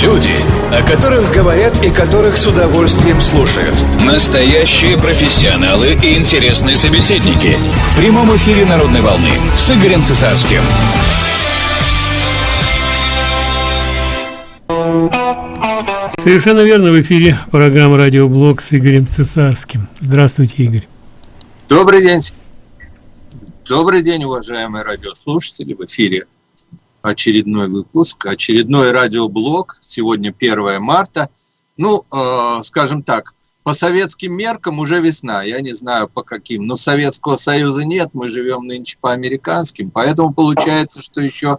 Люди, о которых говорят и которых с удовольствием слушают. Настоящие профессионалы и интересные собеседники. В прямом эфире «Народной волны» с Игорем Цесарским. Совершенно верно, в эфире программа «Радиоблог» с Игорем Цесарским. Здравствуйте, Игорь. Добрый день. Добрый день, уважаемые радиослушатели. В эфире очередной выпуск, очередной радиоблог. Сегодня 1 марта. Ну, э, скажем так, по советским меркам уже весна. Я не знаю по каким, но Советского Союза нет, мы живем нынче по американским. Поэтому получается, что еще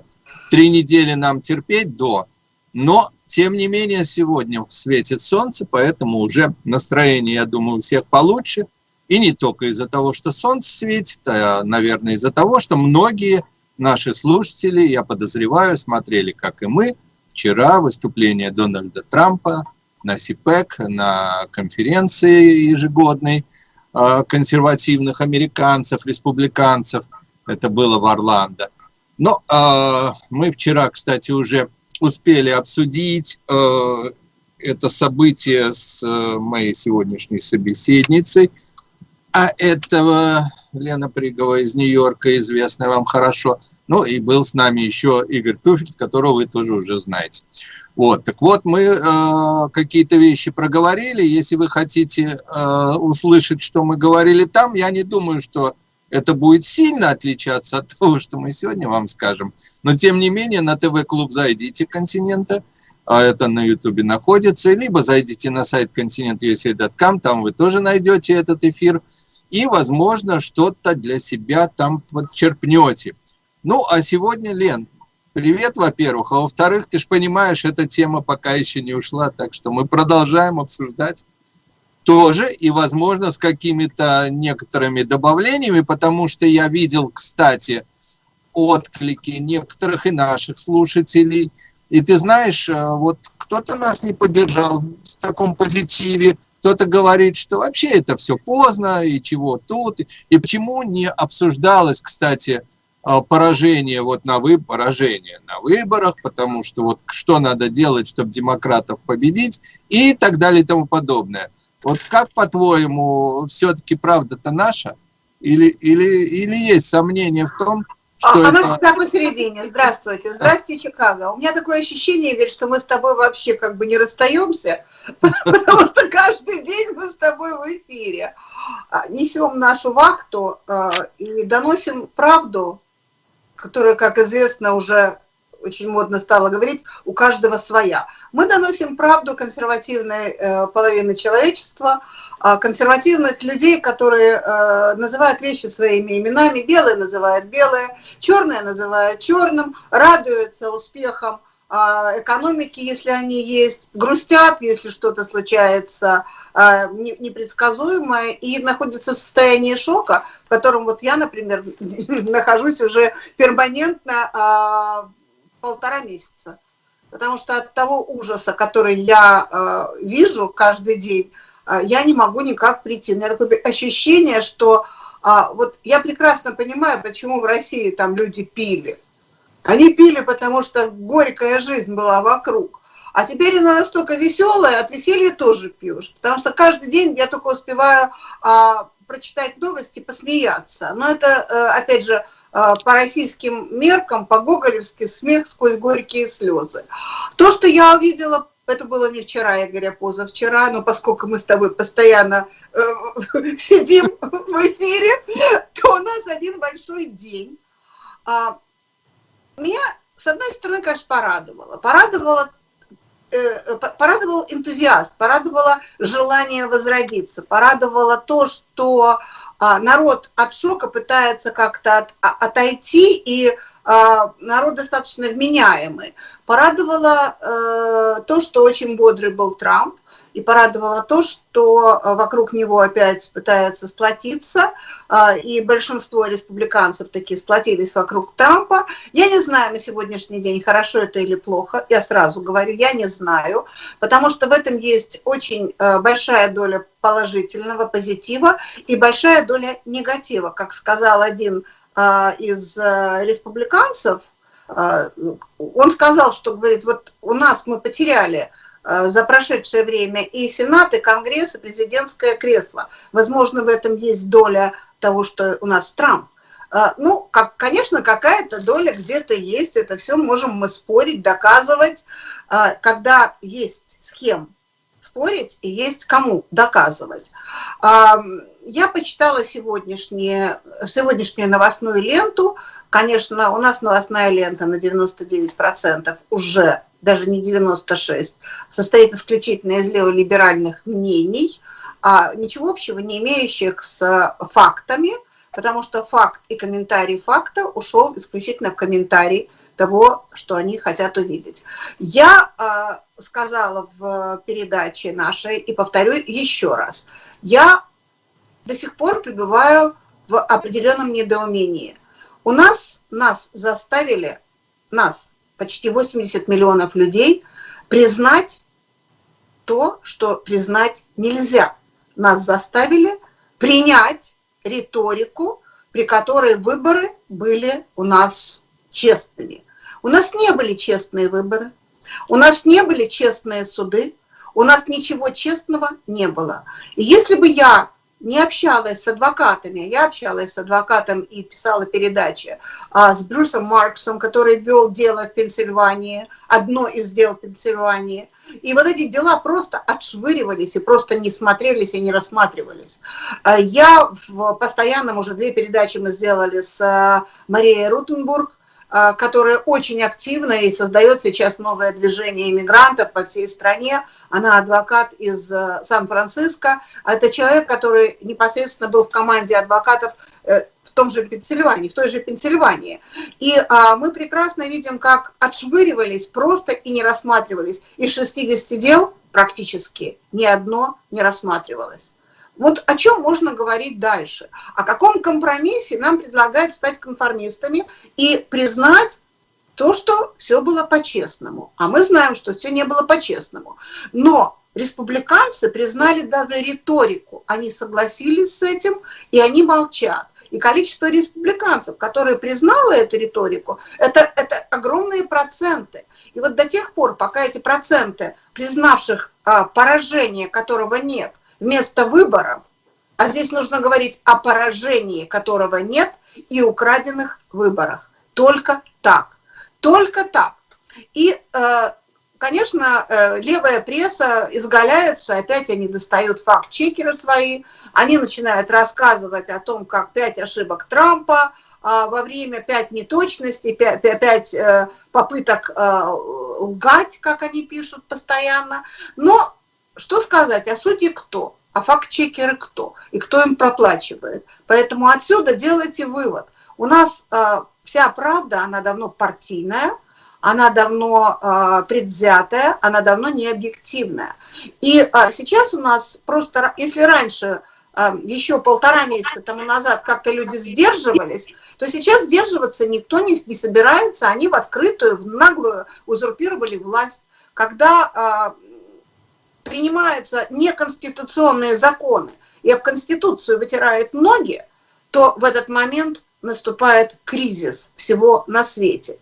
три недели нам терпеть до. Но тем не менее, сегодня светит солнце, поэтому уже настроение, я думаю, у всех получше. И не только из-за того, что солнце светит, а, наверное, из-за того, что многие наши слушатели, я подозреваю, смотрели, как и мы, вчера выступление Дональда Трампа на СИПЭК, на конференции ежегодной а, консервативных американцев, республиканцев. Это было в Орландо. Но э, мы вчера, кстати, уже успели обсудить э, это событие с моей сегодняшней собеседницей, а этого Лена Пригова из Нью-Йорка, известная вам хорошо. Ну и был с нами еще Игорь Туфель, которого вы тоже уже знаете. Вот, так вот, мы э, какие-то вещи проговорили. Если вы хотите э, услышать, что мы говорили там, я не думаю, что это будет сильно отличаться от того, что мы сегодня вам скажем. Но тем не менее на ТВ-клуб зайдите континента, а это на ютубе находится, либо зайдите на сайт continentusa.com, там вы тоже найдете этот эфир, и, возможно, что-то для себя там подчерпнете. Ну, а сегодня, Лен, привет, во-первых, а во-вторых, ты же понимаешь, эта тема пока еще не ушла, так что мы продолжаем обсуждать тоже, и, возможно, с какими-то некоторыми добавлениями, потому что я видел, кстати, отклики некоторых и наших слушателей. И ты знаешь, э, вот кто-то нас не поддержал в таком позитиве, кто-то говорит, что вообще это все поздно, и чего тут, и почему не обсуждалось, кстати, э, поражение вот на вы поражение на выборах, потому что вот что надо делать, чтобы демократов победить и так далее и тому подобное. Вот как, по-твоему, все-таки правда-то наша? Или, или, или есть сомнения в том, что а, это... Она всегда посередине. Здравствуйте. Здравствуйте, Чикаго. У меня такое ощущение, Игорь, что мы с тобой вообще как бы не расстаемся, потому что каждый день мы с тобой в эфире. А, несем нашу вахту а, и доносим правду, которая, как известно, уже очень модно стало говорить, у каждого своя. Мы доносим правду консервативной э, половины человечества, консервативных людей, которые э, называют вещи своими именами, белые называют белые, черные называют черным, радуются успехам э, экономики, если они есть, грустят, если что-то случается э, непредсказуемое, и находятся в состоянии шока, в котором вот я, например, нахожусь уже перманентно полтора месяца. Потому что от того ужаса, который я э, вижу каждый день, я не могу никак прийти. У меня такое ощущение, что э, вот я прекрасно понимаю, почему в России там люди пили. Они пили, потому что горькая жизнь была вокруг. А теперь она настолько веселая, от веселья тоже пьешь. Потому что каждый день я только успеваю а, прочитать новости, посмеяться. Но это, опять же, Э, по российским меркам, по гоголевски смех сквозь горькие слезы. То, что я увидела, это было не вчера, я говорю, позавчера, но поскольку мы с тобой постоянно э, сидим в эфире, то у нас один большой день. А, меня, с одной стороны, конечно, порадовало. Порадовало э, порадовал энтузиаст, порадовало желание возродиться, порадовало то, что а, народ от шока пытается как-то от, а, отойти, и а, народ достаточно вменяемый. Порадовало э, то, что очень бодрый был Трамп, и порадовало то, что э, вокруг него опять пытаются сплотиться, э, и большинство республиканцев такие сплотились вокруг Трампа. Я не знаю на сегодняшний день, хорошо это или плохо, я сразу говорю, я не знаю, потому что в этом есть очень большая доля положительного, позитива и большая доля негатива. Как сказал один из республиканцев, А, он сказал, что, говорит, вот у нас мы потеряли а, за прошедшее время и Сенат, и Конгресс, и президентское кресло. Возможно, в этом есть доля того, что у нас Трамп. А, ну, как, конечно, какая-то доля где-то есть, это все можем мы спорить, доказывать, когда есть с кем спорить и есть кому доказывать. Я почитала сегодняшнюю, сегодняшнюю новостную ленту, Конечно, у нас новостная лента на 99% уже, даже не 96%, состоит исключительно из леволиберальных мнений, а ничего общего не имеющих с фактами, потому что факт и комментарий факта ушел исключительно в комментарий того, что они хотят увидеть. Я э, сказала в передаче нашей и повторю еще раз. Я до сих пор пребываю в определенном недоумении. У нас, нас заставили, нас, почти 80 миллионов людей, признать то, что признать нельзя. Нас заставили принять риторику, при которой выборы были у нас честными. У нас не были честные выборы, у нас не были честные суды, у нас ничего честного не было. И если бы я не общалась с адвокатами. Я общалась с адвокатом и писала передачи а, с Брюсом Марксом, который вел дело в Пенсильвании, одно из дел в Пенсильвании. И вот эти дела просто отшвыривались и просто не смотрелись и не рассматривались. А, я в постоянном, уже две передачи мы сделали с а, Марией Рутенбург, которая очень активна и создает сейчас новое движение иммигрантов по всей стране. Она адвокат из э, Сан-Франциско. Это человек, который непосредственно был в команде адвокатов э, в том же Пенсильвании, в той же Пенсильвании. И а, мы прекрасно видим, как отшвыривались просто и не рассматривались. Из 60 дел практически ни одно не рассматривалось. Вот о чем можно говорить дальше? О каком компромиссе нам предлагают стать конформистами и признать то, что все было по-честному. А мы знаем, что все не было по-честному. Но республиканцы признали даже риторику. Они согласились с этим, и они молчат. И количество республиканцев, которые признало эту риторику, это, это огромные проценты. И вот до тех пор, пока эти проценты, признавших а, поражение, которого нет, вместо выборов, а здесь нужно говорить о поражении, которого нет, и украденных выборах. Только так. Только так. И, э, конечно, э, левая пресса изгаляется, опять они достают факт-чекеры свои, они начинают рассказывать о том, как пять ошибок Трампа, а во время пять неточностей, пять э, попыток лгать, как они пишут постоянно. Но что сказать, а судьи кто? А факт-чекеры кто? И кто им проплачивает? Поэтому отсюда делайте вывод. У нас э, вся правда, она давно партийная, она давно э, предвзятая, она давно не объективная. И э, сейчас у нас просто, если раньше, э, еще полтора месяца тому назад как-то люди сдерживались, то сейчас сдерживаться никто не, не собирается, они в открытую, в наглую узурпировали власть. Когда принимаются неконституционные законы и об Конституцию вытирают ноги, то в этот момент наступает кризис всего на свете.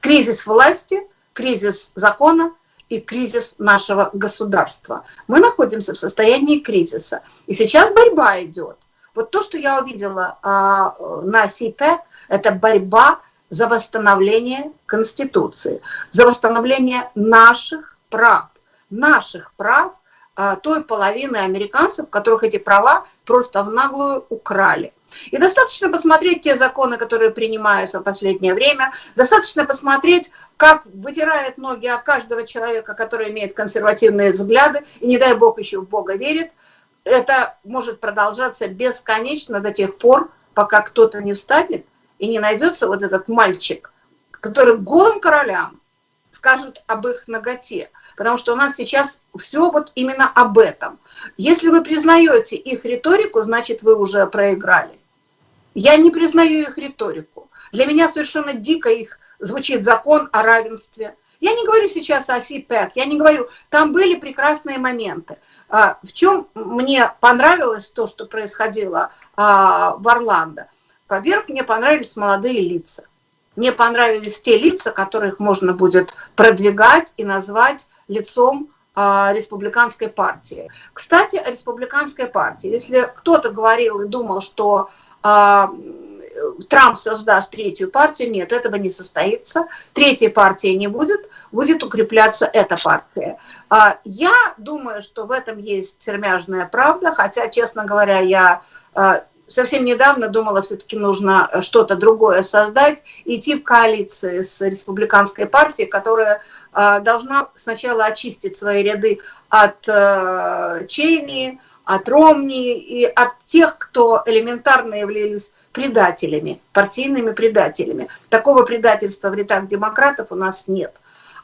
Кризис власти, кризис закона и кризис нашего государства. Мы находимся в состоянии кризиса. И сейчас борьба идет. Вот то, что я увидела а, на СИП, это борьба за восстановление Конституции, за восстановление наших прав наших прав а, той половины американцев, которых эти права просто в наглую украли. И достаточно посмотреть те законы, которые принимаются в последнее время, достаточно посмотреть, как вытирает ноги о каждого человека, который имеет консервативные взгляды, и не дай бог еще в Бога верит. Это может продолжаться бесконечно до тех пор, пока кто-то не встанет и не найдется вот этот мальчик, который голым королям скажет об их ноготе потому что у нас сейчас все вот именно об этом. Если вы признаете их риторику, значит, вы уже проиграли. Я не признаю их риторику. Для меня совершенно дико их звучит закон о равенстве. Я не говорю сейчас о СИПЭК, я не говорю, там были прекрасные моменты. А, в чем мне понравилось то, что происходило а, в Орландо? Во-первых, мне понравились молодые лица. не понравились те лица, которых можно будет продвигать и назвать лицом а, республиканской партии. Кстати, о республиканской партии. Если кто-то говорил и думал, что а, Трамп создаст третью партию, нет, этого не состоится. Третьей партии не будет, будет укрепляться эта партия. А, я думаю, что в этом есть сермяжная правда, хотя, честно говоря, я совсем недавно думала, все-таки нужно что-то другое создать, идти в коалиции с республиканской партией, которая должна сначала очистить свои ряды от э, Чейни, от Ромни и от тех, кто элементарно являлись предателями, партийными предателями. Такого предательства в рядах демократов у нас нет.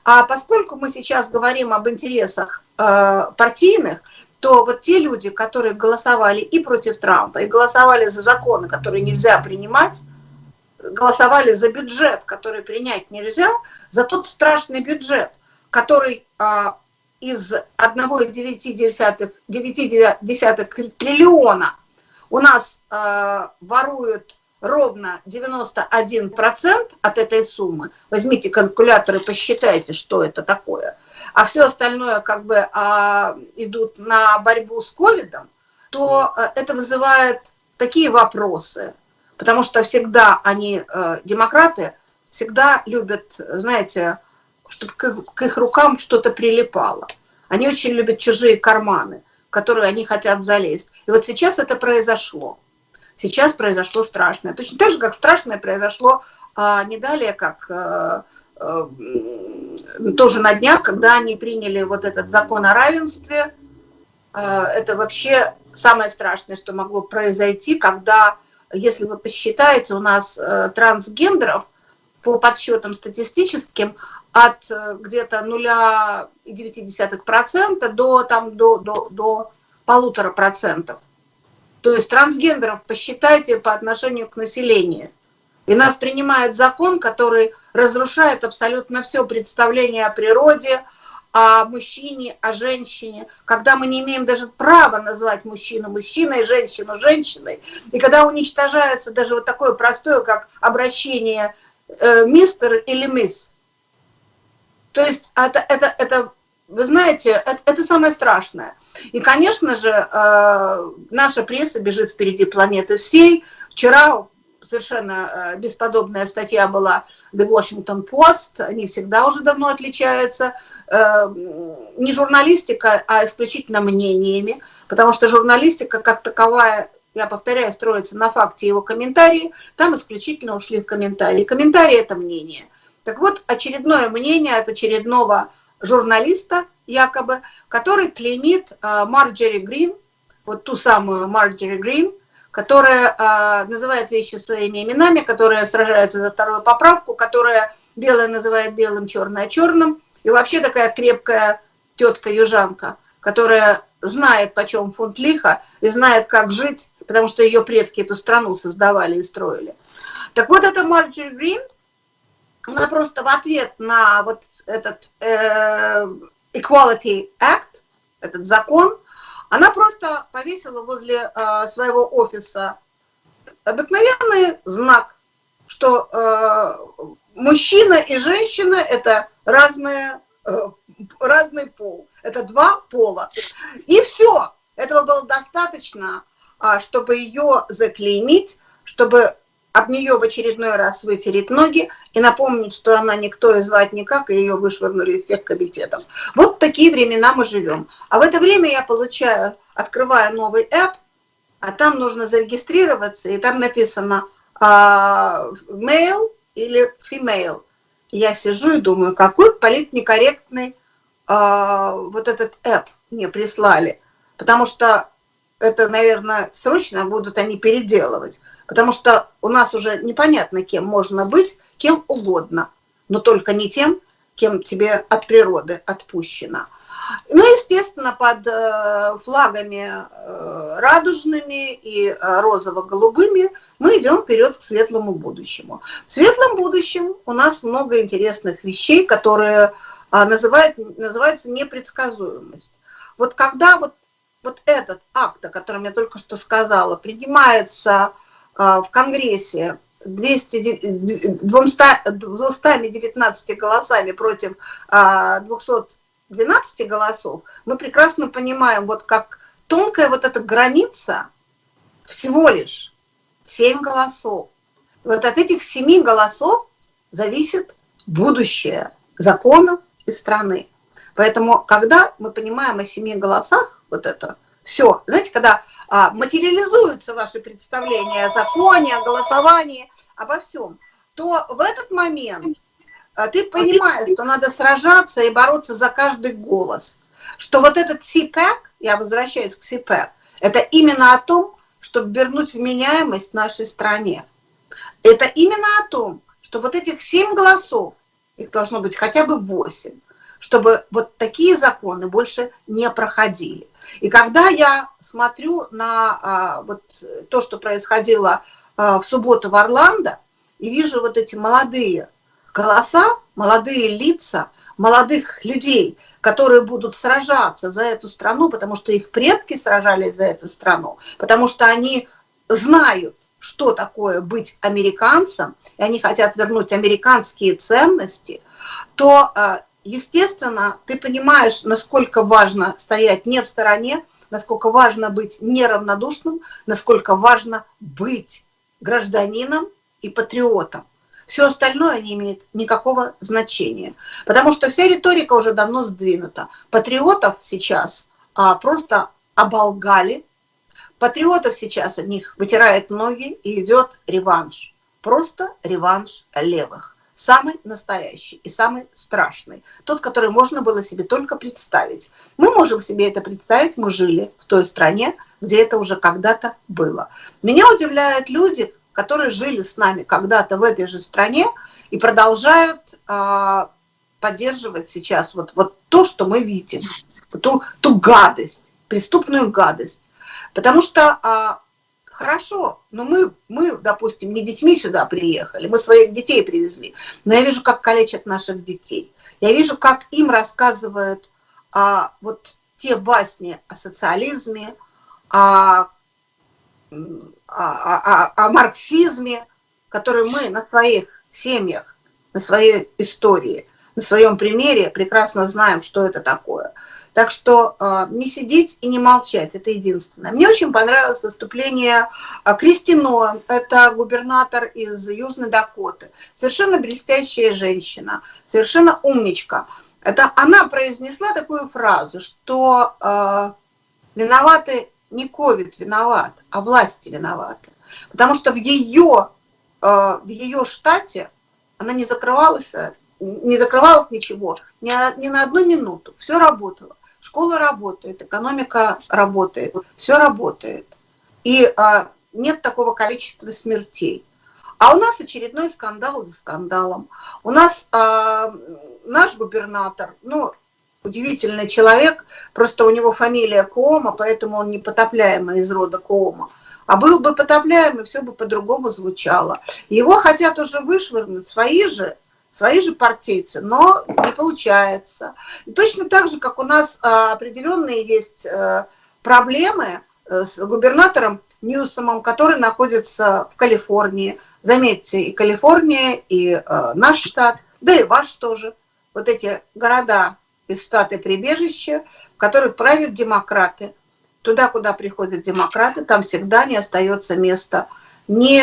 А поскольку мы сейчас говорим об интересах э, партийных, то вот те люди, которые голосовали и против Трампа, и голосовали за законы, которые нельзя принимать, голосовали за бюджет, который принять нельзя, за тот страшный бюджет, который а, из 1,9 триллиона у нас а, воруют ровно 91% от этой суммы. Возьмите калькулятор и посчитайте, что это такое. А все остальное как бы а, идут на борьбу с ковидом, то а, это вызывает такие вопросы. Потому что всегда они, а, демократы, всегда любят, знаете, чтобы к их рукам что-то прилипало. Они очень любят чужие карманы, в которые они хотят залезть. И вот сейчас это произошло. Сейчас произошло страшное. Точно так же, как страшное произошло а, не далее, как а, а, тоже на днях, когда они приняли вот этот закон о равенстве. А, это вообще самое страшное, что могло произойти, когда, если вы посчитаете, у нас а, трансгендеров по подсчетам статистическим от э, где-то 0,9% до, там, до, до, до полутора процентов. То есть трансгендеров посчитайте по отношению к населению. И нас принимает закон, который разрушает абсолютно все представление о природе, о мужчине, о женщине, когда мы не имеем даже права назвать мужчину мужчиной, женщину женщиной, и когда уничтожается даже вот такое простое, как обращение э, мистер или мисс. То есть это, это, это вы знаете, это, это самое страшное. И, конечно же, э, наша пресса бежит впереди планеты всей. Вчера совершенно э, бесподобная статья была The Washington Post, они всегда уже давно отличаются, э, не журналистика, а исключительно мнениями, потому что журналистика как таковая, я повторяю, строится на факте его комментарии, там исключительно ушли в комментарии. Комментарии – это мнение. Так вот, очередное мнение от очередного журналиста, якобы, который клеймит э, Марджери Грин, вот ту самую Марджери Грин, которая э, называет вещи своими именами, которая сражается за вторую поправку, которая белое называет белым, черное черным, и вообще такая крепкая тетка-южанка, которая знает, почем фунт лиха, и знает, как жить, потому что ее предки эту страну создавали и строили. Так вот, эта Марджери Грин – она просто в ответ на вот этот э, Equality Act, этот закон, она просто повесила возле э, своего офиса обыкновенный знак, что э, мужчина и женщина – это разные, э, разный пол, это два пола. И все, этого было достаточно, э, чтобы ее заклеймить, чтобы об нее в очередной раз вытереть ноги и напомнить, что она никто и звать никак, и ее вышвырнули из всех комитетов. Вот такие времена мы живем. А в это время я получаю, открываю новый app, а там нужно зарегистрироваться, и там написано uh, male или female. Я сижу и думаю, какой политнекорректный uh, вот этот app мне прислали. Потому что это, наверное, срочно будут они переделывать. Потому что у нас уже непонятно, кем можно быть, кем угодно, но только не тем, кем тебе от природы отпущено. Ну, естественно, под э, флагами э, радужными и э, розово-голубыми мы идем вперед к светлому будущему. В светлом будущем у нас много интересных вещей, которые называют, называются непредсказуемость. Вот когда вот, вот этот акт, о котором я только что сказала, принимается а, в Конгрессе 200, 200, 219 голосами против 212 а, голосов, мы прекрасно понимаем, вот как тонкая вот эта граница всего лишь 7 голосов. Вот от этих 7 голосов зависит будущее закона и страны. Поэтому, когда мы понимаем о семи голосах, вот это все, знаете, когда а, материализуются ваши представления о законе, о голосовании, обо всем, то в этот момент а, ты понимаешь, что надо сражаться и бороться за каждый голос. Что вот этот СИПЭК, я возвращаюсь к СИПЭК, это именно о том, чтобы вернуть вменяемость нашей стране. Это именно о том, что вот этих семь голосов, их должно быть хотя бы восемь, чтобы вот такие законы больше не проходили. И когда я смотрю на а, вот то, что происходило а, в субботу в Орландо, и вижу вот эти молодые голоса, молодые лица, молодых людей, которые будут сражаться за эту страну, потому что их предки сражались за эту страну, потому что они знают, что такое быть американцем, и они хотят вернуть американские ценности, то а, естественно, ты понимаешь, насколько важно стоять не в стороне, насколько важно быть неравнодушным, насколько важно быть гражданином и патриотом. Все остальное не имеет никакого значения, потому что вся риторика уже давно сдвинута. Патриотов сейчас а, просто оболгали, патриотов сейчас от них вытирает ноги и идет реванш. Просто реванш левых самый настоящий и самый страшный, тот, который можно было себе только представить. Мы можем себе это представить, мы жили в той стране, где это уже когда-то было. Меня удивляют люди, которые жили с нами когда-то в этой же стране и продолжают э, поддерживать сейчас вот, вот то, что мы видим, ту, ту гадость, преступную гадость. Потому что э, Хорошо, но мы, мы, допустим, не детьми сюда приехали, мы своих детей привезли, но я вижу, как калечат наших детей. Я вижу, как им рассказывают а, вот те басни о социализме, о, о, о, о марксизме, которые мы на своих семьях, на своей истории, на своем примере прекрасно знаем, что это такое – так что э, не сидеть и не молчать, это единственное. Мне очень понравилось выступление э, Кристино, это губернатор из Южной Дакоты. Совершенно блестящая женщина, совершенно умничка. Это она произнесла такую фразу, что э, виноваты не ковид виноват, а власти виноваты. Потому что в ее, э, в ее штате она не закрывалась, не закрывалась ничего, ни, ни на одну минуту, все работало. Школа работает, экономика работает, все работает. И а, нет такого количества смертей. А у нас очередной скандал за скандалом. У нас а, наш губернатор, ну, удивительный человек, просто у него фамилия Коома, поэтому он непотопляемый из рода Коома. А был бы потопляемый, все бы по-другому звучало. Его хотят уже вышвырнуть свои же свои же партийцы, но не получается. И точно так же, как у нас а, определенные есть э, проблемы э, с губернатором Ньюсомом, который находится в Калифорнии. Заметьте, и Калифорния, и э, наш штат, да и ваш тоже. Вот эти города из штата прибежища, в которых правят демократы. Туда, куда приходят демократы, там всегда не остается места ни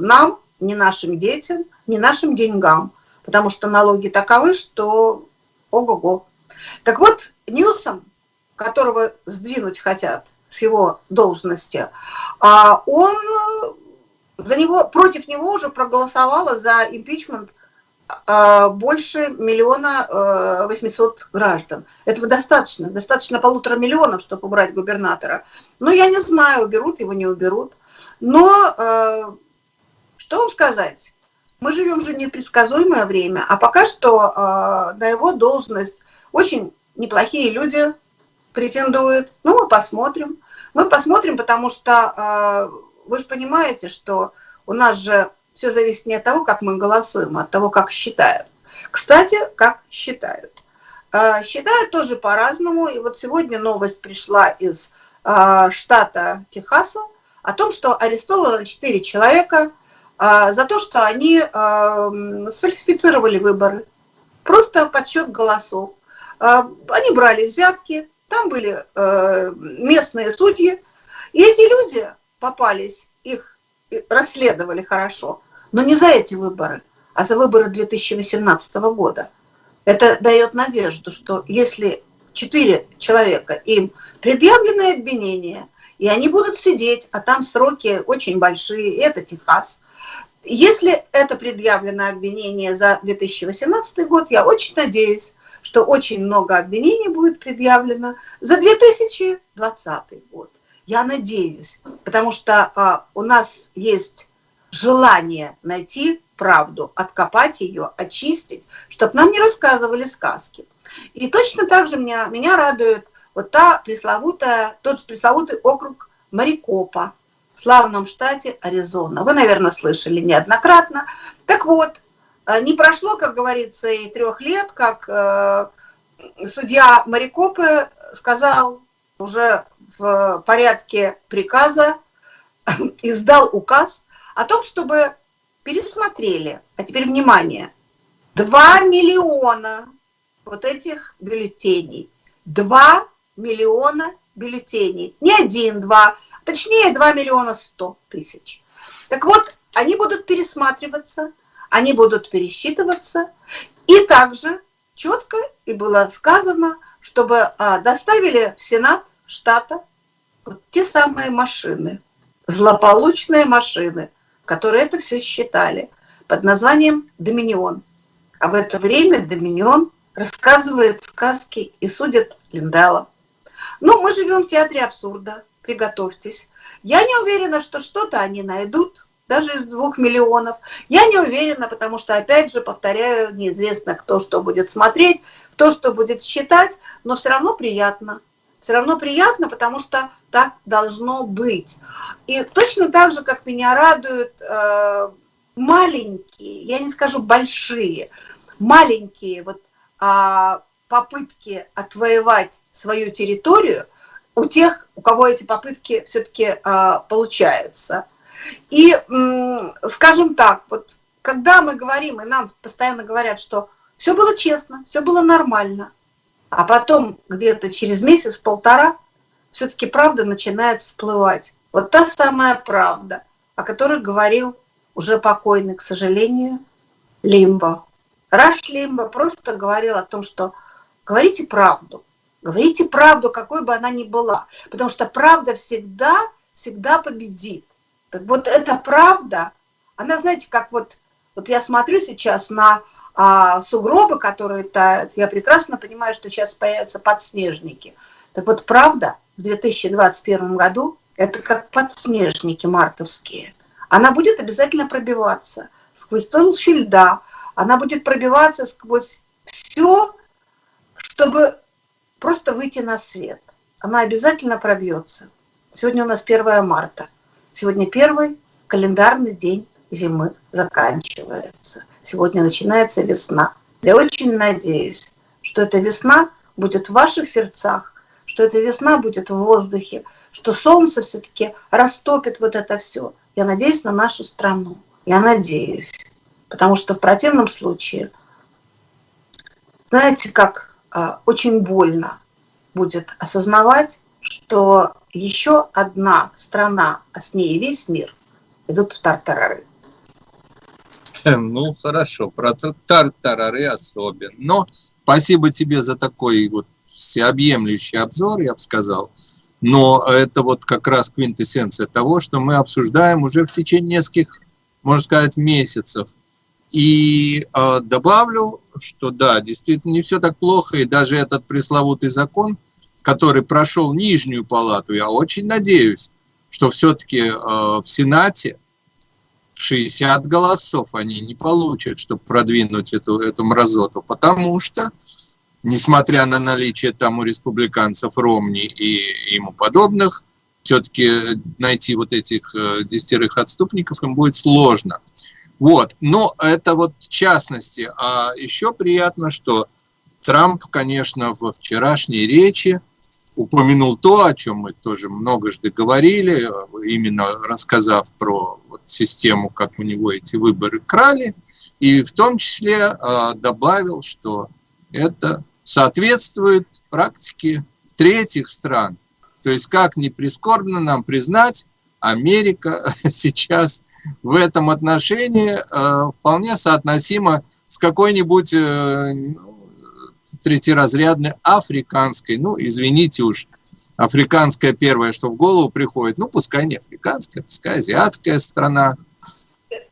нам, ни нашим детям, ни нашим деньгам, потому что налоги таковы, что ого-го. Так вот, Ньюсом, которого сдвинуть хотят с его должности, а он за него, против него уже проголосовало за импичмент а, больше миллиона э, восьмисот граждан. Этого достаточно, достаточно полутора миллионов, чтобы убрать губернатора. Но я не знаю, уберут его, не уберут. Но э, что вам сказать? Мы живем же непредсказуемое время, а пока что э, на его должность очень неплохие люди претендуют. Ну, мы посмотрим. Мы посмотрим, потому что э, вы же понимаете, что у нас же все зависит не от того, как мы голосуем, а от того, как считают. Кстати, как считают. Э, считают тоже по-разному. И вот сегодня новость пришла из э, штата Техаса о том, что арестовано 4 человека за то, что они а, сфальсифицировали выборы. Просто подсчет голосов. А, они брали взятки, там были местные судьи, и эти люди попались, их расследовали хорошо, но не за эти выборы, а за выборы 2018 года. Это дает надежду, что если четыре человека, им предъявлены обвинения, и они будут сидеть, а там сроки очень большие, это Техас. Если это предъявлено обвинение за 2018 год, я очень надеюсь, что очень много обвинений будет предъявлено за 2020 год. Я надеюсь, потому что а, у нас есть желание найти правду, откопать ее, очистить, чтобы нам не рассказывали сказки. И точно так же меня, меня радует вот та пресловутая, тот же пресловутый округ Марикопа славном штате Аризона. Вы, наверное, слышали неоднократно. Так вот, э, не прошло, как говорится, и трех лет, как э, судья Марикопы сказал уже в порядке приказа, издал указ о том, чтобы пересмотрели, а теперь внимание, 2 миллиона вот этих бюллетеней. 2 миллиона бюллетеней. Не один, два, точнее 2 миллиона 100 тысяч. Так вот, они будут пересматриваться, они будут пересчитываться. И также четко и было сказано, чтобы а, доставили в Сенат штата вот те самые машины, злополучные машины, которые это все считали, под названием «Доминион». А в это время «Доминион» рассказывает сказки и судит Линдала. Ну, мы живем в театре абсурда, приготовьтесь. Я не уверена, что что-то они найдут, даже из двух миллионов. Я не уверена, потому что, опять же, повторяю, неизвестно, кто что будет смотреть, кто что будет считать, но все равно приятно. Все равно приятно, потому что так должно быть. И точно так же, как меня радуют э, маленькие, я не скажу большие, маленькие вот а, попытки отвоевать свою территорию у тех, у кого эти попытки все-таки а, получаются. И, скажем так, вот когда мы говорим, и нам постоянно говорят, что все было честно, все было нормально, а потом где-то через месяц-полтора все-таки правда начинает всплывать. Вот та самая правда, о которой говорил уже покойный, к сожалению, Лимбо. Раш Лимбо просто говорил о том, что говорите правду, говорите правду, какой бы она ни была, потому что правда всегда, всегда победит. Так вот эта правда, она, знаете, как вот, вот я смотрю сейчас на а, сугробы, которые тают, я прекрасно понимаю, что сейчас появятся подснежники. Так вот, правда в 2021 году это как подснежники мартовские. Она будет обязательно пробиваться сквозь толщу льда, она будет пробиваться сквозь все, чтобы просто выйти на свет. Она обязательно пробьется. Сегодня у нас 1 марта. Сегодня первый календарный день зимы заканчивается. Сегодня начинается весна. Я очень надеюсь, что эта весна будет в ваших сердцах, что эта весна будет в воздухе, что солнце все-таки растопит вот это все. Я надеюсь на нашу страну. Я надеюсь потому что в противном случае, знаете, как очень больно будет осознавать, что еще одна страна, а с ней весь мир, идут в тартарары. Ну, хорошо, про тартарары особенно. Но спасибо тебе за такой вот всеобъемлющий обзор, я бы сказал. Но это вот как раз квинтэссенция того, что мы обсуждаем уже в течение нескольких, можно сказать, месяцев. И э, добавлю, что да, действительно не все так плохо, и даже этот пресловутый закон, который прошел нижнюю палату, я очень надеюсь, что все-таки э, в Сенате 60 голосов они не получат, чтобы продвинуть эту, эту мразоту, потому что, несмотря на наличие там у республиканцев Ромни и ему подобных, все-таки найти вот этих э, десятерых отступников им будет сложно. Вот, но это вот в частности. А еще приятно, что Трамп, конечно, во вчерашней речи упомянул то, о чем мы тоже многожды говорили, именно рассказав про вот систему, как у него эти выборы крали, и в том числе э, добавил, что это соответствует практике третьих стран. То есть, как ни прискорбно нам признать, Америка сейчас в этом отношении э, вполне соотносима с какой-нибудь э, третьеразрядной африканской, ну, извините уж, африканская первое, что в голову приходит, ну, пускай не африканская, пускай азиатская страна.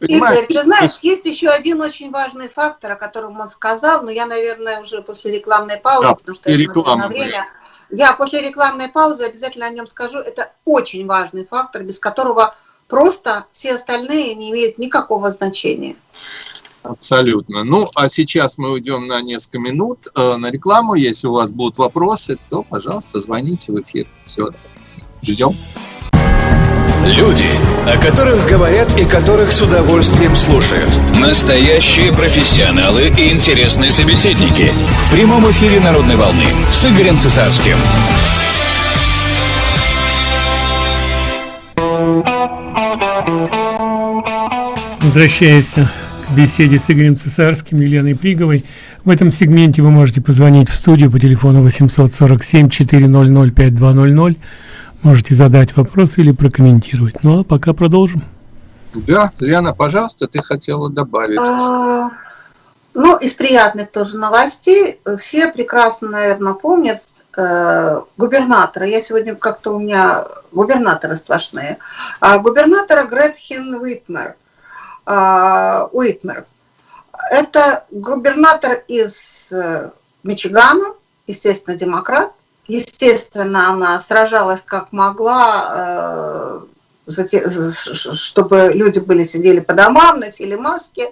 Игорь, ты знаешь, есть еще один очень важный фактор, о котором он сказал, но я, наверное, уже после рекламной паузы, да, потому что я смотрю на время, я после рекламной паузы обязательно о нем скажу. Это очень важный фактор, без которого просто все остальные не имеют никакого значения. Абсолютно. Ну, а сейчас мы уйдем на несколько минут э, на рекламу. Если у вас будут вопросы, то, пожалуйста, звоните в эфир. Все, ждем. Люди, о которых говорят и которых с удовольствием слушают. Настоящие профессионалы и интересные собеседники. В прямом эфире «Народной волны» с Игорем Цесарским. Возвращаясь к беседе с Игорем Цесарским и Еленой Приговой, в этом сегменте вы можете позвонить в студию по телефону 847 400 5200 Можете задать вопрос или прокомментировать. Ну а пока продолжим. Да, Лена, пожалуйста, ты хотела добавить. А, ну, из приятных тоже новостей. Все прекрасно, наверное, помнят э, губернатора. Я сегодня как-то у меня губернаторы сплошные. А, губернатора Гретхен Уитмер. А, Уитмер. Это губернатор из э, Мичигана, естественно, демократ. Естественно, она сражалась как могла, э, чтобы люди были сидели по домам, носили маски.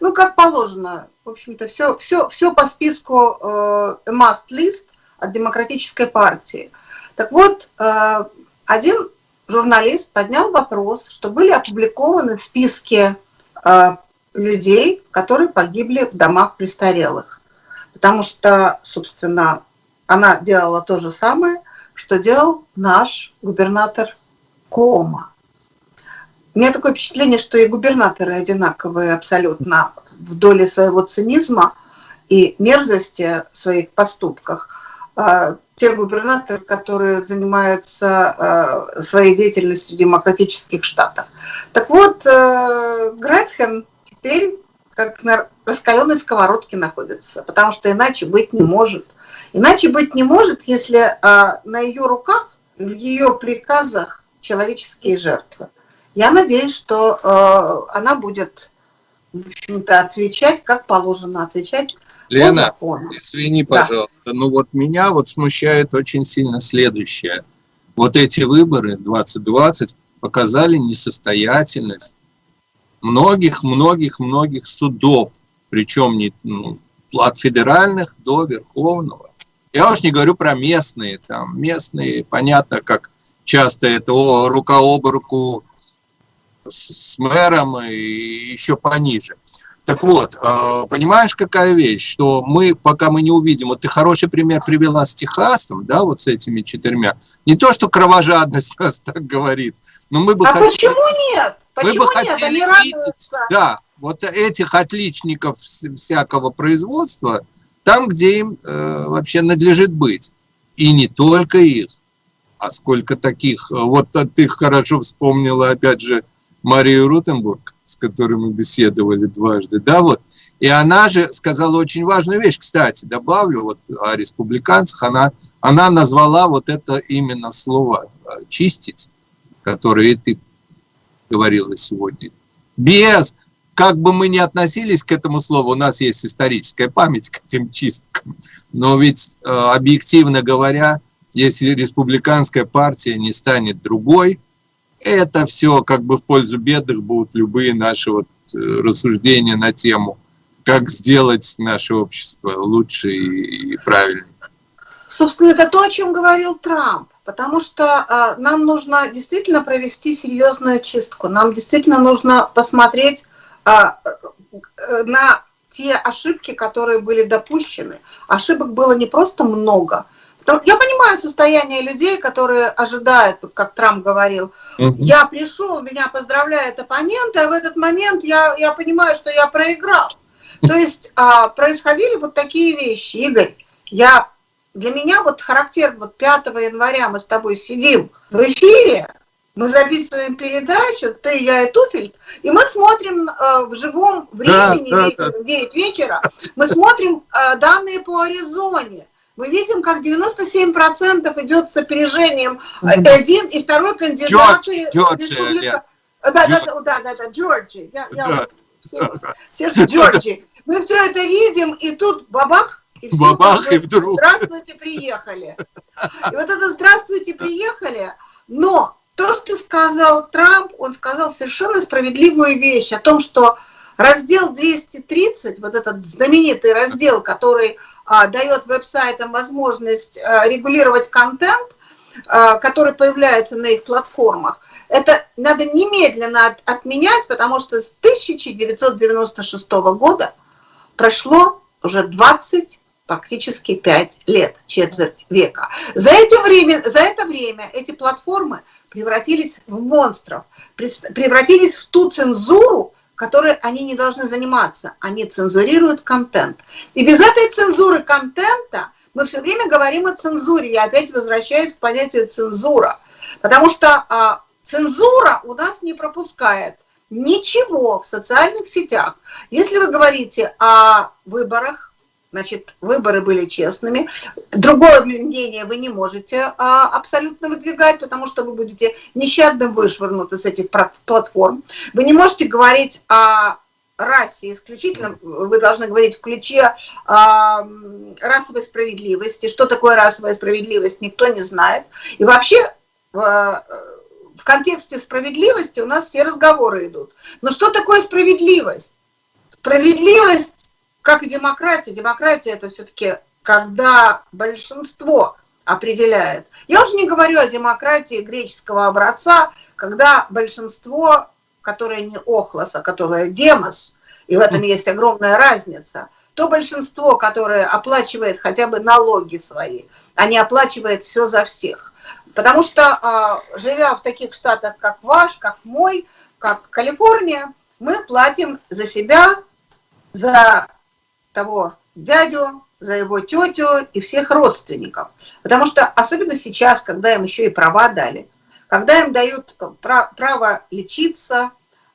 Ну, как положено. В общем-то, все, все, все по списку э, must-list от Демократической партии. Так вот, один журналист поднял вопрос, что были опубликованы в списке людей, которые погибли в домах престарелых. Потому что, собственно, она делала то же самое, что делал наш губернатор Кома. У меня такое впечатление, что и губернаторы одинаковые абсолютно в доле своего цинизма и мерзости в своих поступках. А, те губернаторы, которые занимаются а, своей деятельностью в демократических штатах. Так вот, э, Гретхен теперь как на раскаленной сковородке находится, потому что иначе быть не может. Иначе быть не может, если а, на ее руках, в ее приказах человеческие жертвы. Я надеюсь, что а, она будет, в общем-то, отвечать, как положено отвечать. Лена, извини, пожалуйста, да. но вот меня вот смущает очень сильно следующее. Вот эти выборы 2020 показали несостоятельность многих-многих-многих судов, причем не, ну, от федеральных до верховного. Я уж не говорю про местные, там местные, понятно, как часто это о, рука об руку с мэром и еще пониже. Так вот, э, понимаешь, какая вещь, что мы, пока мы не увидим, вот ты хороший пример привела с Техасом, да, вот с этими четырьмя. Не то, что кровожадность нас так говорит, но мы бы а хотели... почему нет? Почему мы бы нет? хотели Они видеть, да, вот этих отличников всякого производства, там, где им э, вообще надлежит быть. И не только их, а сколько таких. Вот ты хорошо вспомнила, опять же, Марию Рутенбург, с которой мы беседовали дважды, да, вот. И она же сказала очень важную вещь, кстати, добавлю, вот о республиканцах, она, она назвала вот это именно слово «чистить», которое ты говорила сегодня. Без как бы мы ни относились к этому слову, у нас есть историческая память к этим чисткам, но ведь э, объективно говоря, если республиканская партия не станет другой, это все как бы в пользу бедных будут любые наши вот э, рассуждения на тему, как сделать наше общество лучше и правильнее. Собственно, это то, о чем говорил Трамп, потому что э, нам нужно действительно провести серьезную чистку, нам действительно нужно посмотреть а, э, на те ошибки, которые были допущены. Ошибок было не просто много, Я понимаю состояние людей, которые ожидают, как Трамп говорил, угу. я пришел, меня поздравляет оппонент, а в этот момент я, я понимаю, что я проиграл. То есть а, происходили вот такие вещи. Игорь, я, для меня вот характерно, вот 5 января мы с тобой сидим в эфире, мы записываем передачу, ты, я и Туфельд, и мы смотрим э, в живом времени, да, да, да. 9 вечера, мы смотрим э, данные по Аризоне. Мы видим, как 97% идет с опережением один и второй кандидат. Джордж, Джорджия, да, да, да, да, да, Джорджи. Я, я, Серж Джорджи. Мы все это видим, и тут бабах, и, все бабах, и вдруг. Здравствуйте, приехали. И вот это здравствуйте, приехали, но то, что сказал Трамп, он сказал совершенно справедливую вещь о том, что раздел 230, вот этот знаменитый раздел, который дает веб-сайтам возможность а, регулировать контент, а, который появляется на их платформах, это надо немедленно от, отменять, потому что с 1996 года прошло уже 20 практически 5 лет, четверть века. За, эти время, за это время эти платформы превратились в монстров, превратились в ту цензуру, которой они не должны заниматься. Они цензурируют контент. И без этой цензуры контента мы все время говорим о цензуре. Я опять возвращаюсь к понятию цензура. Потому что а, цензура у нас не пропускает ничего в социальных сетях. Если вы говорите о выборах, значит, выборы были честными. Другое мнение вы не можете а, абсолютно выдвигать, потому что вы будете нещадно вышвырнуты с этих платформ. Вы не можете говорить о расе исключительно, вы должны говорить в ключе э, расовой справедливости. Что такое расовая справедливость, никто не знает. И вообще э, в контексте справедливости у нас все разговоры идут. Но что такое справедливость? Справедливость как и демократия. Демократия это все-таки когда большинство определяет. Я уже не говорю о демократии греческого образца, когда большинство, которое не охлос, а которое демос, и в этом есть огромная разница, то большинство, которое оплачивает хотя бы налоги свои, а не оплачивает все за всех. Потому что, а, живя в таких штатах, как ваш, как мой, как Калифорния, мы платим за себя, за того дядю, за его тетю и всех родственников. Потому что особенно сейчас, когда им еще и права дали, когда им дают право лечиться,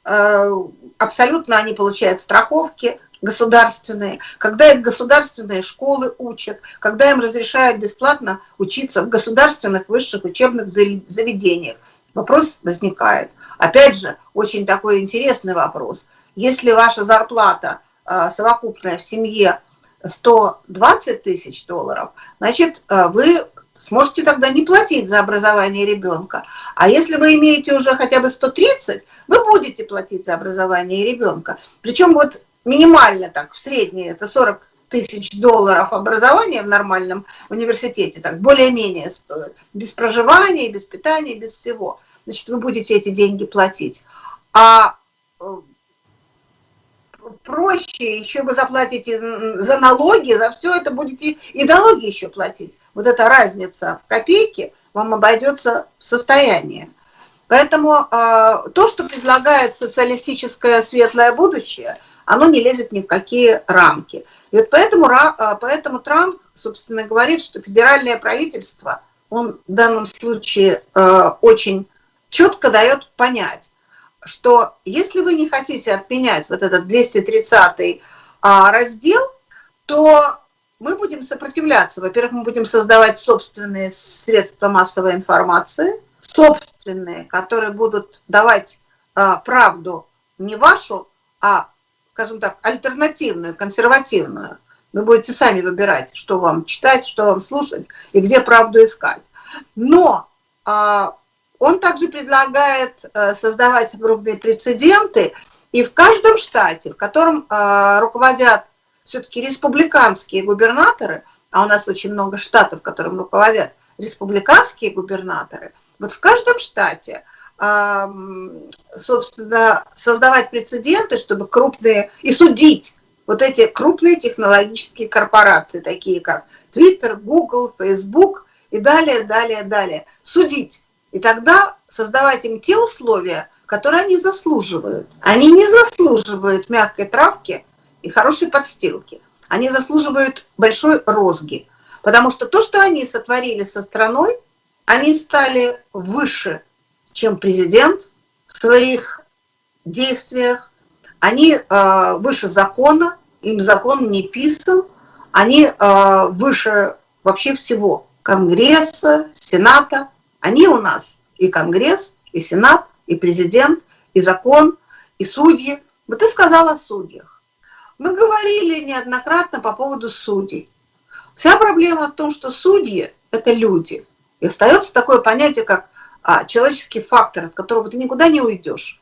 э, абсолютно они получают страховки государственные, когда их государственные школы учат, когда им разрешают бесплатно учиться в государственных высших учебных заведениях. Вопрос возникает. Опять же, очень такой интересный вопрос. Если ваша зарплата – совокупная в семье 120 тысяч долларов, значит, а, вы сможете тогда не платить за образование ребенка. А если вы имеете уже хотя бы 130, вы будете платить за образование ребенка. Причем вот минимально так, в среднее, это 40 тысяч долларов образования в нормальном университете, так более-менее стоит. Без проживания, без питания, без всего. Значит, вы будете эти деньги платить. А э, проще, еще вы заплатите за налоги, за все это будете и налоги еще платить. Вот эта разница в копейке вам обойдется в состояние. Поэтому э, то, что предлагает социалистическое светлое будущее, оно не лезет ни в какие рамки. И вот поэтому, э, поэтому Трамп, собственно, говорит, что федеральное правительство, он в данном случае э, очень четко дает понять, что если вы не хотите отменять вот этот 230 а, раздел, то мы будем сопротивляться. Во-первых, мы будем создавать собственные средства массовой информации, собственные, которые будут давать а, правду не вашу, а, скажем так, альтернативную, консервативную. Вы будете сами выбирать, что вам читать, что вам слушать и где правду искать. Но а, он также предлагает э, создавать крупные прецеденты, и в каждом штате, в котором э, руководят все-таки республиканские губернаторы, а у нас очень много штатов, которым руководят республиканские губернаторы, вот в каждом штате, собственно, создавать прецеденты, чтобы крупные, и судить вот эти крупные технологические корпорации, такие как Twitter, Google, Facebook и далее, далее, далее. Судить. И тогда создавать им те условия, которые они заслуживают. Они не заслуживают мягкой травки и хорошей подстилки. Они заслуживают большой розги. Потому что то, что они сотворили со страной, они стали выше, чем президент в своих действиях. Они э, выше закона, им закон не писан. Они э, выше вообще всего. Конгресса, Сената. Они у нас и Конгресс, и Сенат, и президент, и закон, и судьи. Вот ты сказала о судьях. Мы говорили неоднократно по поводу судей. Вся проблема в том, что судьи – это люди. И остается такое понятие, как а, человеческий фактор, от которого ты никуда не уйдешь.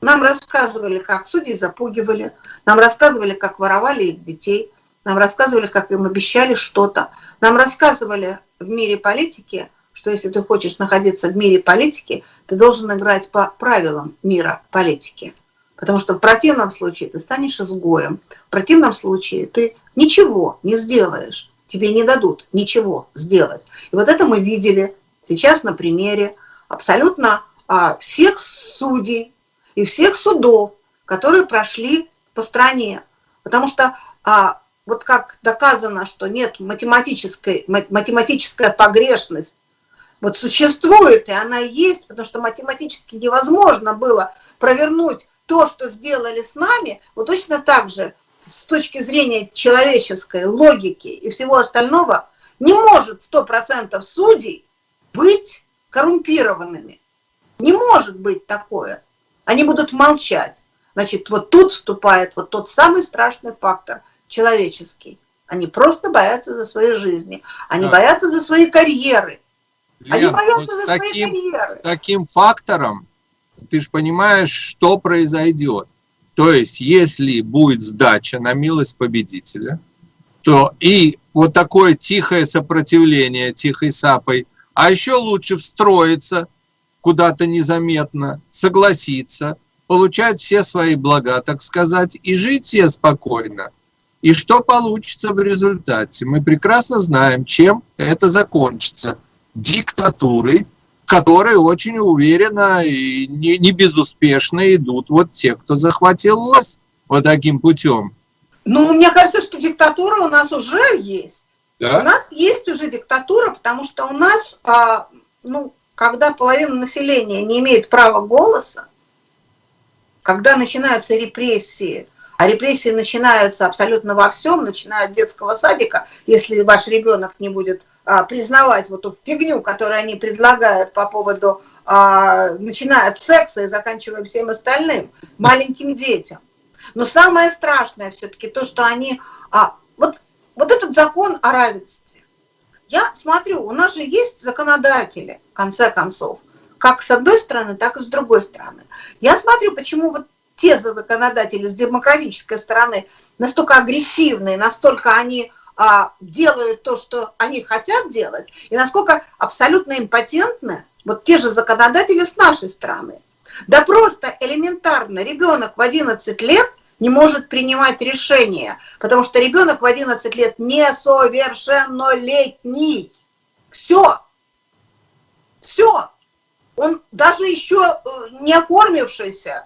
Нам рассказывали, как судьи запугивали, нам рассказывали, как воровали их детей, нам рассказывали, как им обещали что-то. Нам рассказывали в мире политики, что если ты хочешь находиться в мире политики, ты должен играть по правилам мира политики. Потому что в противном случае ты станешь изгоем. В противном случае ты ничего не сделаешь. Тебе не дадут ничего сделать. И вот это мы видели сейчас на примере абсолютно а, всех судей и всех судов, которые прошли по стране. Потому что а, вот как доказано, что нет математической, математическая погрешность вот существует, и она есть, потому что математически невозможно было провернуть то, что сделали с нами, вот точно так же с точки зрения человеческой логики и всего остального не может 100% судей быть коррумпированными. Не может быть такое. Они будут молчать. Значит, вот тут вступает вот тот самый страшный фактор человеческий. Они просто боятся за свои жизни. Они да. боятся за свои карьеры. Лен, Они боятся вот за таким. С таким фактором ты же понимаешь, что произойдет. То есть, если будет сдача на милость победителя, то и вот такое тихое сопротивление тихой сапой, а еще лучше встроиться куда-то незаметно, согласиться, получать все свои блага, так сказать, и жить себе спокойно. И что получится в результате? Мы прекрасно знаем, чем это закончится – диктатуры, которые очень уверенно и не, не безуспешно идут вот те, кто захватил власть вот таким путем. Ну, мне кажется, что диктатура у нас уже есть. Да? У нас есть уже диктатура, потому что у нас, а, ну, когда половина населения не имеет права голоса, когда начинаются репрессии, а репрессии начинаются абсолютно во всем, начиная от детского садика, если ваш ребенок не будет признавать вот эту фигню, которую они предлагают по поводу, а, начиная от секса и заканчивая всем остальным, маленьким детям. Но самое страшное все-таки то, что они... А, вот, вот этот закон о равенстве. Я смотрю, у нас же есть законодатели, в конце концов, как с одной стороны, так и с другой стороны. Я смотрю, почему вот те законодатели с демократической стороны настолько агрессивные, настолько они а, делают то, что они хотят делать, и насколько абсолютно импотентны вот те же законодатели с нашей стороны. Да просто элементарно ребенок в 11 лет не может принимать решения, потому что ребенок в 11 лет несовершеннолетний. Все. Все. Он даже еще э, не оформившийся,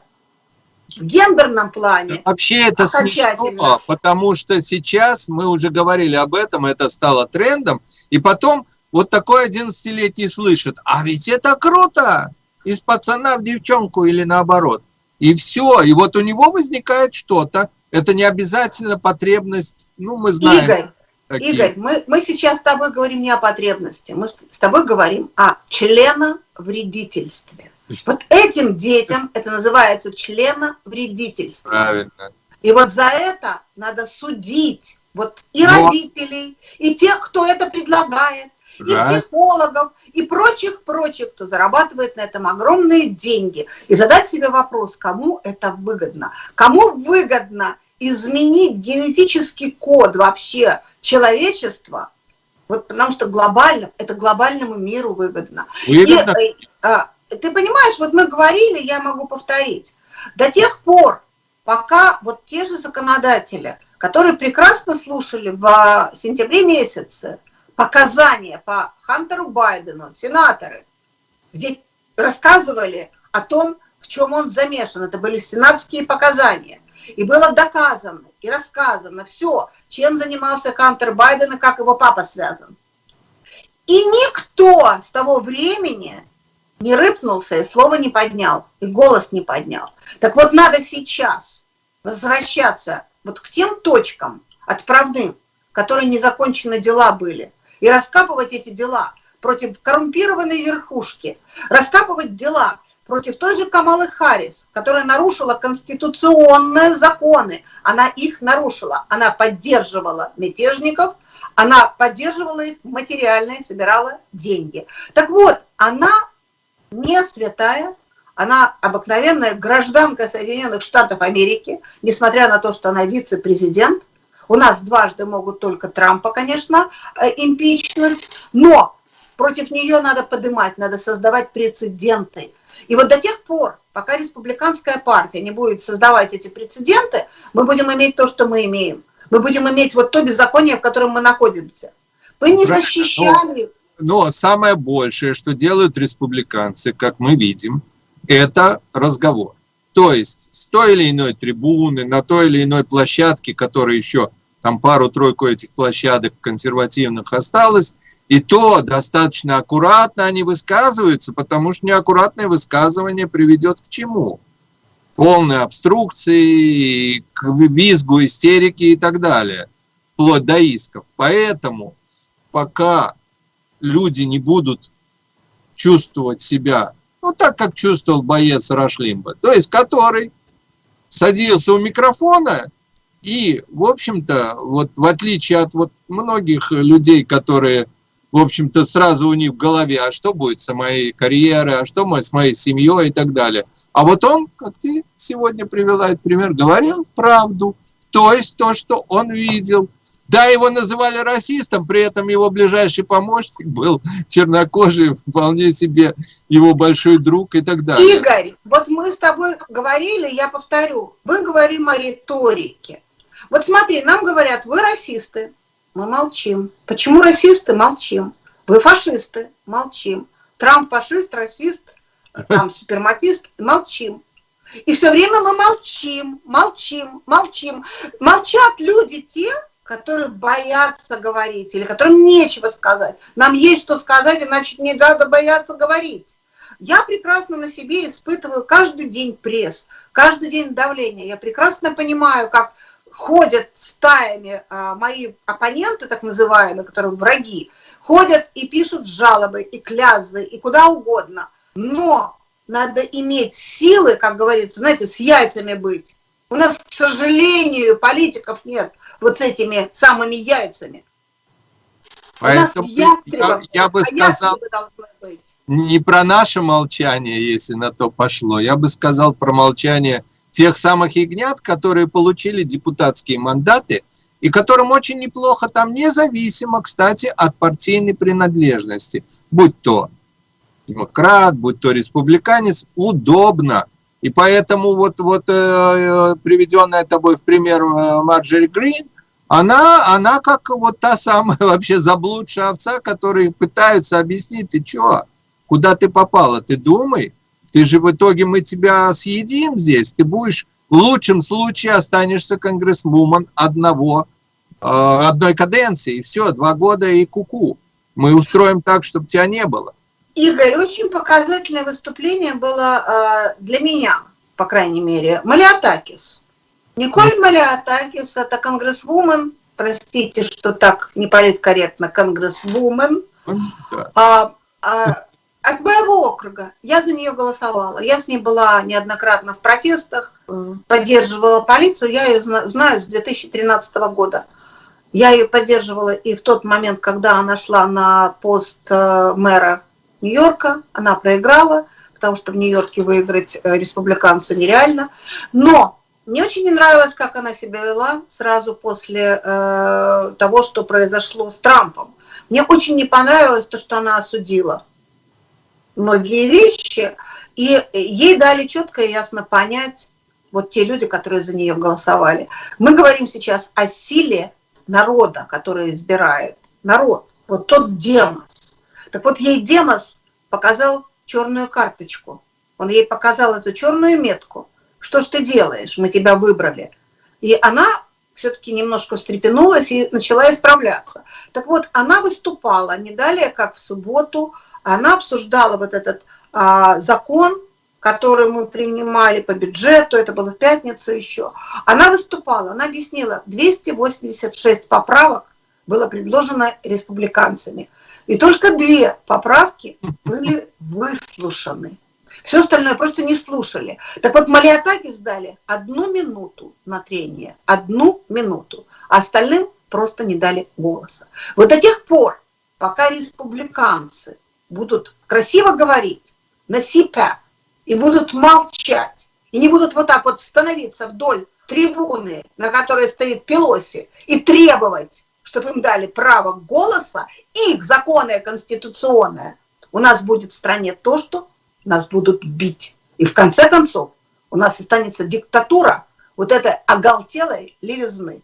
в гендерном плане. Вообще это смешно, потому что сейчас, мы уже говорили об этом, это стало трендом, и потом вот такой 11-летний слышит, а ведь это круто, из пацана в девчонку или наоборот. И все, и вот у него возникает что-то, это не обязательно потребность, ну мы знаем. Игорь, Такие. Игорь, мы, мы сейчас с тобой говорим не о потребности, мы с тобой говорим о членовредительстве. Вот этим детям это называется членовредительство. Правильно. И вот за это надо судить вот и Но... родителей, и тех, кто это предлагает, да. и психологов, и прочих-прочих, кто зарабатывает на этом огромные деньги. И задать себе вопрос, кому это выгодно? Кому выгодно изменить генетический код вообще человечества, вот потому что глобально, это глобальному миру выгодно. выгодно. И, и, а, ты понимаешь, вот мы говорили, я могу повторить, до тех пор, пока вот те же законодатели, которые прекрасно слушали в сентябре месяце показания по Хантеру Байдену, сенаторы, где рассказывали о том, в чем он замешан. Это были сенатские показания. И было доказано и рассказано все, чем занимался Хантер Байден и как его папа связан. И никто с того времени не рыпнулся и слова не поднял, и голос не поднял. Так вот надо сейчас возвращаться вот к тем точкам отправным, которые незакончены дела были, и раскапывать эти дела против коррумпированной верхушки, раскапывать дела против той же Камалы Харрис, которая нарушила конституционные законы. Она их нарушила. Она поддерживала мятежников, она поддерживала их материально и собирала деньги. Так вот, она не святая, она обыкновенная гражданка Соединенных Штатов Америки, несмотря на то, что она вице-президент. У нас дважды могут только Трампа, конечно, э, импичнуть, но против нее надо поднимать, надо создавать прецеденты. И вот до тех пор, пока республиканская партия не будет создавать эти прецеденты, мы будем иметь то, что мы имеем. Мы будем иметь вот то беззаконие, в котором мы находимся. Вы не защищали... Но, самое большее, что делают республиканцы, как мы видим, это разговор. То есть с той или иной трибуны, на той или иной площадке, которая еще там пару-тройку этих площадок консервативных осталось, и то достаточно аккуратно они высказываются, потому что неаккуратное высказывание приведет к чему? Полной обструкции, к визгу, истерике и так далее, вплоть до исков. Поэтому пока люди не будут чувствовать себя, ну так, как чувствовал боец Рашлимба, то есть который садился у микрофона и, в общем-то, вот в отличие от вот многих людей, которые в общем-то, сразу у них в голове, а что будет с моей карьерой, а что с моей семьей и так далее. А вот он, как ты сегодня привела этот пример, говорил правду, то есть то, что он видел. Да, его называли расистом, при этом его ближайший помощник был чернокожий, вполне себе его большой друг и так далее. Игорь, вот мы с тобой говорили, я повторю, мы говорим о риторике. Вот смотри, нам говорят, вы расисты, мы молчим. Почему расисты? Молчим. Вы фашисты? Молчим. Трамп фашист, расист, там суперматист? Молчим. И все время мы молчим, молчим, молчим. Молчат люди те, которые боятся говорить или которым нечего сказать. Нам есть что сказать, иначе не надо бояться говорить. Я прекрасно на себе испытываю каждый день пресс, каждый день давление. Я прекрасно понимаю, как ходят стаями а, мои оппоненты, так называемые, которые враги, ходят и пишут жалобы, и клязы, и куда угодно. Но надо иметь силы, как говорится, знаете, с яйцами быть. У нас, к сожалению, политиков нет вот с этими самыми яйцами. Поэтому я, я бы а сказал, не про наше молчание, если на то пошло, я бы сказал про молчание тех самых ягнят, которые получили депутатские мандаты и которым очень неплохо там, независимо, кстати, от партийной принадлежности, будь то демократ, будь то республиканец, удобно. И поэтому вот, вот э, приведенная тобой в пример э, Марджери Грин, она, она как вот та самая вообще заблудшая овца, которые пытаются объяснить, ты что, куда ты попала, ты думай, ты же в итоге мы тебя съедим здесь. Ты будешь в лучшем случае останешься конгрессвумен одного, э, одной каденции. И все, два года и куку. -ку. Мы устроим так, чтобы тебя не было. Игорь, очень показательное выступление было э, для меня, по крайней мере. Малиатакис. Николь Малиатакис – это конгрессвумен, простите, что так неполиткорректно, конгрессвумен. Да. А, а, от моего округа. Я за нее голосовала. Я с ней была неоднократно в протестах, поддерживала полицию. Я ее знаю с 2013 года. Я ее поддерживала и в тот момент, когда она шла на пост э, мэра Нью-Йорка. Она проиграла, потому что в Нью-Йорке выиграть э, республиканцу нереально. Но мне очень не нравилось, как она себя вела сразу после э, того, что произошло с Трампом. Мне очень не понравилось то, что она осудила многие вещи, и ей дали четко и ясно понять, вот те люди, которые за нее голосовали. Мы говорим сейчас о силе народа, который избирает. Народ, вот тот Демос. Так вот, ей Демос показал черную карточку. Он ей показал эту черную метку. Что ж ты делаешь? Мы тебя выбрали. И она все-таки немножко встрепенулась и начала исправляться. Так вот, она выступала не далее, как в субботу, она обсуждала вот этот а, закон, который мы принимали по бюджету, это было в пятницу еще. Она выступала, она объяснила, 286 поправок было предложено республиканцами. И только две поправки были выслушаны. Все остальное просто не слушали. Так вот, Малиатаки сдали одну минуту на трение, одну минуту, а остальным просто не дали голоса. Вот до тех пор, пока республиканцы будут красиво говорить на себя и будут молчать, и не будут вот так вот становиться вдоль трибуны, на которой стоит Пелоси, и требовать, чтобы им дали право голоса, их законное конституционное, у нас будет в стране то, что нас будут бить. И в конце концов у нас останется диктатура вот этой оголтелой левизны.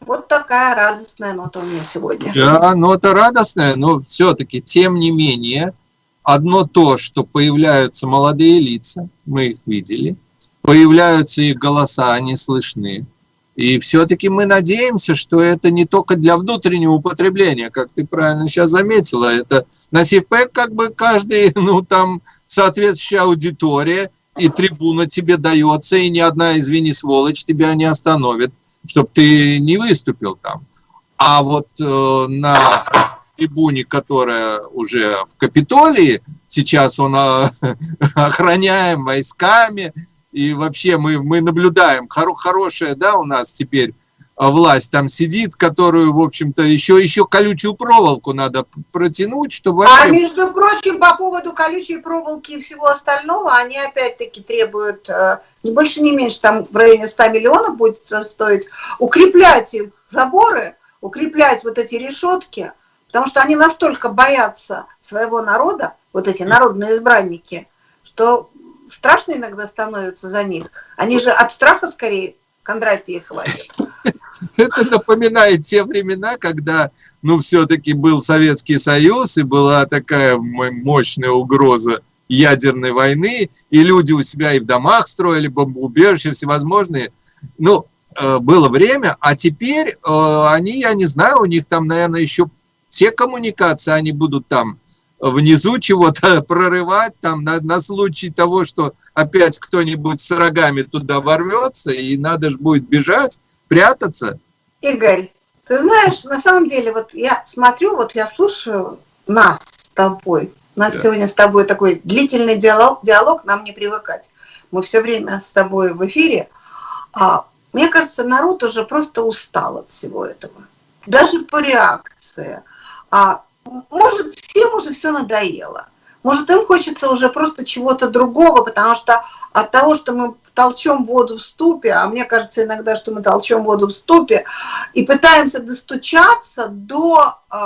Вот такая радостная нота у меня сегодня. Да, нота радостная, но все-таки, тем не менее, одно то, что появляются молодые лица, мы их видели, появляются их голоса, они слышны. И все-таки мы надеемся, что это не только для внутреннего употребления, как ты правильно сейчас заметила, это на СИФПЭК как бы каждый, ну там соответствующая аудитория, и трибуна тебе дается, и ни одна, извини, сволочь тебя не остановит, чтобы ты не выступил там. А вот э, на трибуне, которая уже в Капитолии, сейчас он э, охраняем войсками, и вообще мы, мы наблюдаем, хоро, хорошая, да, у нас теперь власть там сидит, которую, в общем-то, еще, еще колючую проволоку надо протянуть, чтобы... А между прочим, по поводу колючей проволоки и всего остального, они опять-таки требуют э, не больше, не меньше, там в районе 100 миллионов будет стоить, укреплять их заборы, укреплять вот эти решетки, потому что они настолько боятся своего народа, вот эти народные избранники, что страшно иногда становится за них. Они же от страха скорее Кондратия хватит. Это напоминает те времена, когда, ну, все-таки был Советский Союз, и была такая мощная угроза ядерной войны, и люди у себя и в домах строили бомбоубежища всевозможные. Ну, э, было время, а теперь э, они, я не знаю, у них там, наверное, еще все коммуникации, они будут там внизу чего-то прорывать там на, на случай того, что опять кто-нибудь с рогами туда ворвется, и надо же будет бежать, прятаться. Игорь, ты знаешь, на самом деле, вот я смотрю, вот я слушаю нас с тобой. У нас да. сегодня с тобой такой длительный диалог, диалог, нам не привыкать. Мы все время с тобой в эфире. А, мне кажется, народ уже просто устал от всего этого. Даже по реакции. А может, всем уже все надоело. Может, им хочется уже просто чего-то другого, потому что от того, что мы толчем воду в ступе, а мне кажется иногда, что мы толчем воду в ступе, и пытаемся достучаться до э,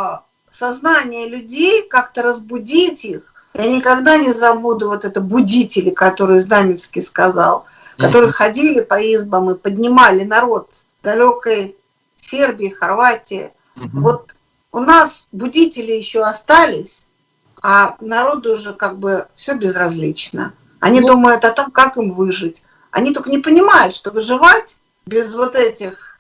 сознания людей, как-то разбудить их. Я никогда не забуду вот это будители, которые Знаменский сказал, которые mm -hmm. ходили по избам и поднимали народ далекой Сербии, Хорватии. Mm -hmm. Вот у нас будители еще остались, а народу уже как бы все безразлично. Они ну, думают о том, как им выжить. Они только не понимают, что выживать без вот этих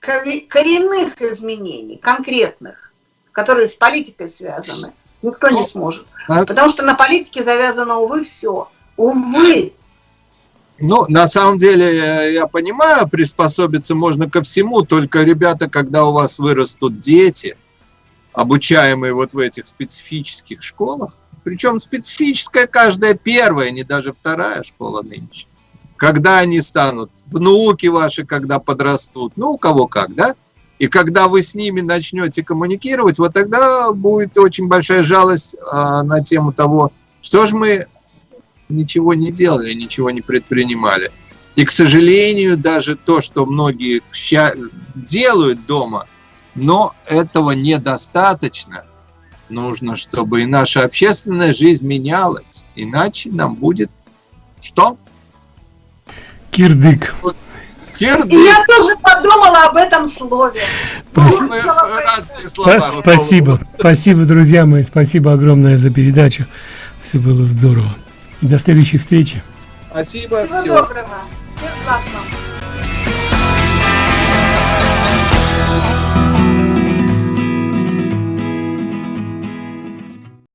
коренных изменений, конкретных, которые с политикой связаны, никто не ну, сможет. А Потому что на политике завязано, увы, все. Увы. Ну, на самом деле, я понимаю, приспособиться можно ко всему, только, ребята, когда у вас вырастут дети, обучаемые вот в этих специфических школах, причем специфическая каждая первая, не даже вторая школа нынче. Когда они станут, внуки ваши, когда подрастут, ну, у кого как, да? И когда вы с ними начнете коммуникировать, вот тогда будет очень большая жалость а, на тему того, что же мы ничего не делали, ничего не предпринимали. И, к сожалению, даже то, что многие делают дома – но этого недостаточно. Нужно, чтобы и наша общественная жизнь менялась. Иначе нам будет что? Кирдык. Кирдык. И я тоже подумала об этом слове. Разные слова. Спа- Спасибо. Спасибо, друзья мои. Спасибо огромное за передачу. Все было здорово. И до следующей встречи. Спасибо. Всего всего доброго. Всех благ.